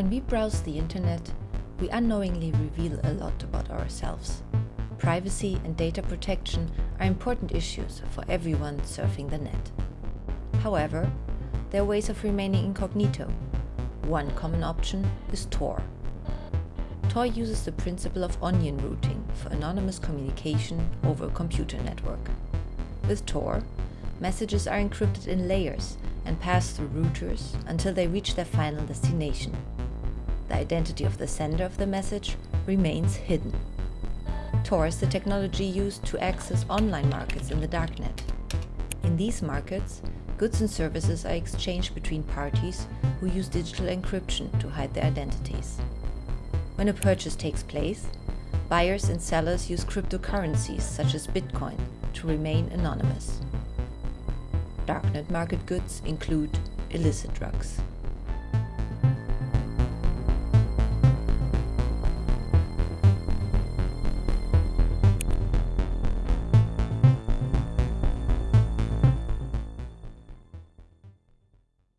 When we browse the internet, we unknowingly reveal a lot about ourselves. Privacy and data protection are important issues for everyone surfing the net. However, there are ways of remaining incognito. One common option is Tor. Tor uses the principle of onion routing for anonymous communication over a computer network. With Tor, messages are encrypted in layers and pass through routers until they reach their final destination. The identity of the sender of the message remains hidden. Tor is the technology used to access online markets in the darknet. In these markets, goods and services are exchanged between parties who use digital encryption to hide their identities. When a purchase takes place, buyers and sellers use cryptocurrencies such as Bitcoin to remain anonymous. Darknet market goods include illicit drugs.